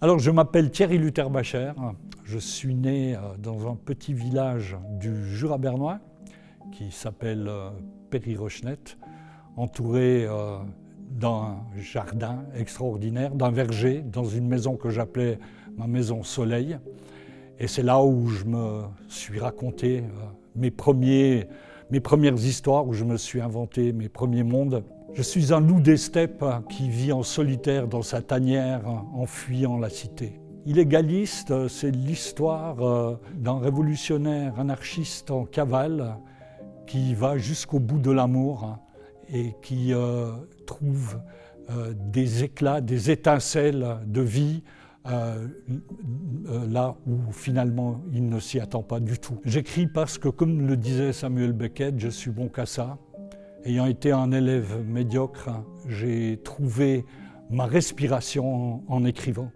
Alors, je m'appelle Thierry Lutherbacher. Je suis né euh, dans un petit village du Jura bernois qui s'appelle euh, Péry-Rochenette, entouré euh, d'un jardin extraordinaire, d'un verger, dans une maison que j'appelais ma maison Soleil. Et c'est là où je me suis raconté mes premières histoires, où je me suis inventé mes premiers mondes. Je suis un loup des steppes qui vit en solitaire dans sa tanière en fuyant la cité. Illégaliste, c'est l'histoire euh, d'un révolutionnaire anarchiste en cavale qui va jusqu'au bout de l'amour et qui euh, trouve euh, des éclats, des étincelles de vie là où finalement il ne s'y attend pas du tout. J'écris parce que, comme le disait Samuel Beckett, je suis bon qu'à ça. Ayant été un élève médiocre, j'ai trouvé ma respiration en écrivant.